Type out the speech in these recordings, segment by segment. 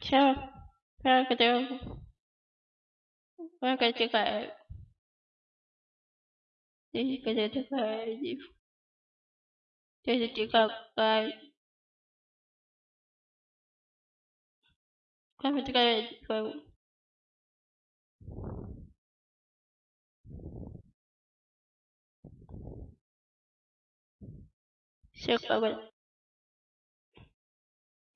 Все. Благодарю. Благодарю. Jadi kada такая Jadi какая Kami такая Все как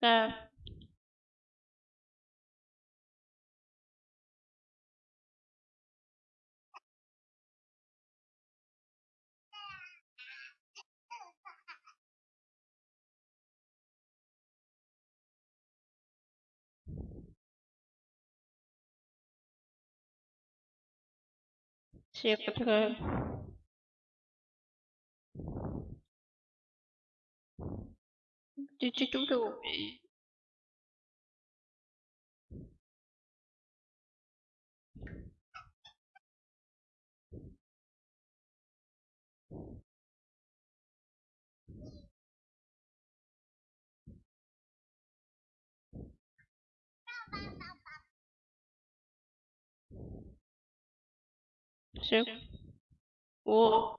เชี这个 Chứ 嘟。谁？我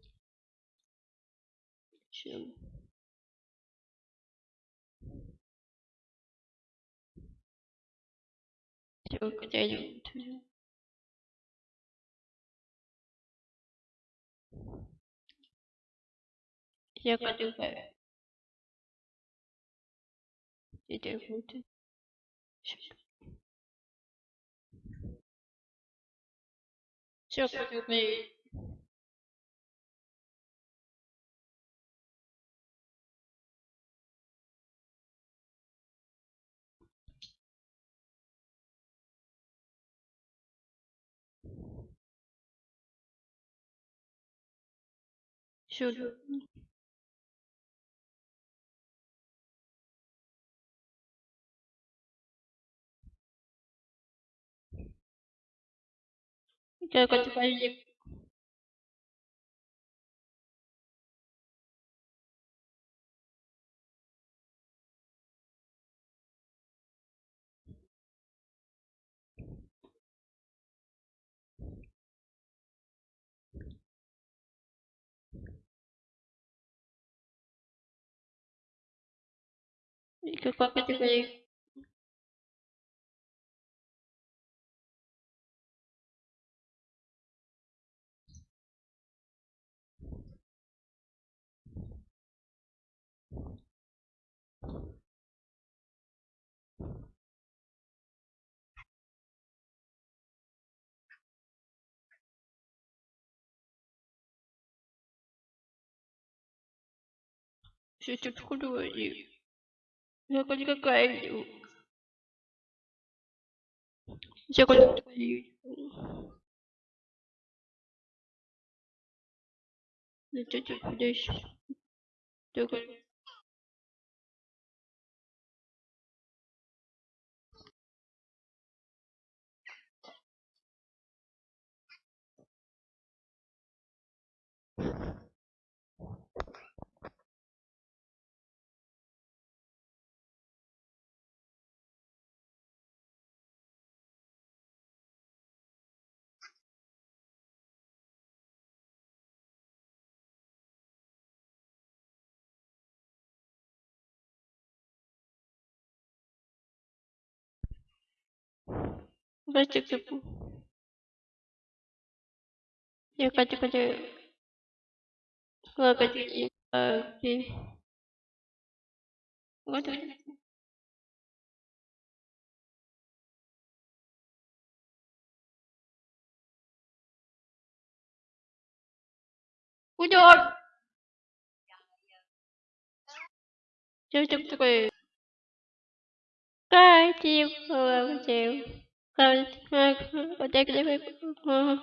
Чем? Все, куда-нибудь. Я катаю. Теперь будет. Все, катаю. Все. Я Que C'était trop douloureux. Я хоть какая. Я хоть какая. Ну, ты тут худой. Только Baca ke pun. Ya, kata-kata. Keluar kata. Ya, okay. Kata -kata. Kujur! Cepat-cepat. thank you. Thank you. Thank you.